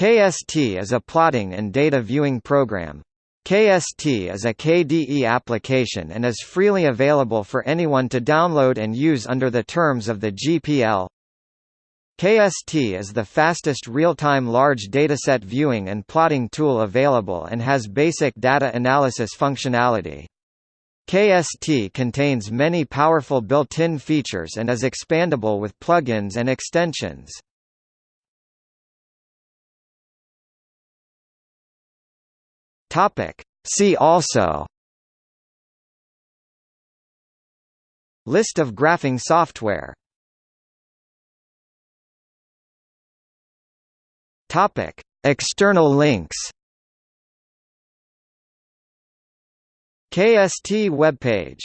KST is a plotting and data viewing program. KST is a KDE application and is freely available for anyone to download and use under the terms of the GPL. KST is the fastest real-time large dataset viewing and plotting tool available and has basic data analysis functionality. KST contains many powerful built-in features and is expandable with plugins and extensions. Topic. See also List of graphing software Topic. External links KST webpage